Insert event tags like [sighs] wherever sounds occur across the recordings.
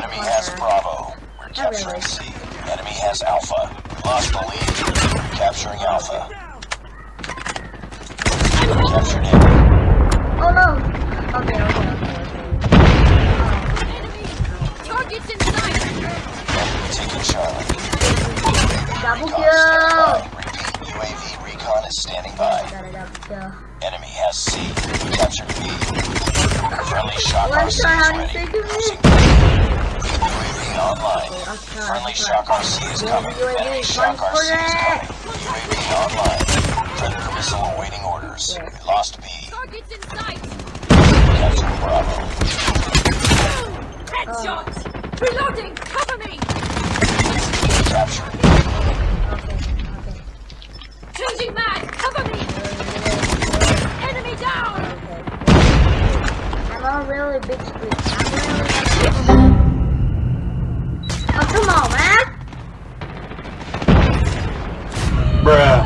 Enemy has Bravo. We're capturing really. C. Enemy has Alpha. Lost the lead. Capturing Alpha. Captured A. Oh no! Okay, okay, okay, Targets in. Enemy taking Charlie. Double kill! standing by. Repeat. UAV recon is standing by. Got a double kill. Enemy has C. We captured B. Friendly shock One RC shot, how do you is say ready. Online. Friendly I'll shock RC is coming. UAV, Enemy shock RC is coming. UAV online. Predator missile awaiting orders. We lost B. Targets in sight. Captured Bravo. Headshot. Reloading. Cover me. Captured. Okay, okay. Changing mag. Cover me. Enemy down. I'm on really big screen. I'm really Oh, come on, man! Bruh.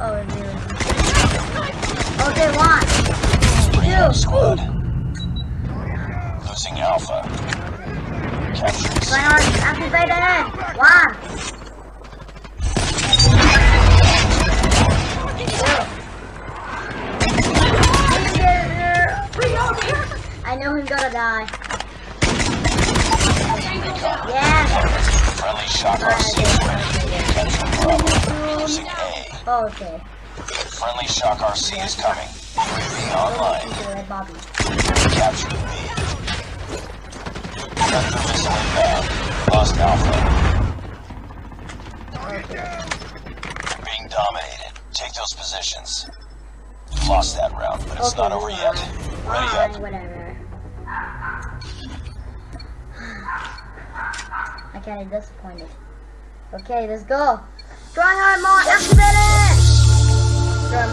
Oh, really? Okay, one, Rehab two, squad. Losing Alpha. Capturing C. Fire activated! Eh? One! Reloading. I know he's gonna die. Tango down. Friendly shock RC is ready. Capturing Bravo. Losing A. Okay. Friendly shock RC is coming. Online. Captured B. Predator missile inbound. Lost Alpha. Being dominated. Take those positions. Lost that round, but it's Okay, not over yet. on. Ready Fine, up. whatever. [sighs] I kinda disappointed. Okay, let's go. Try hard more, activate it! Sure,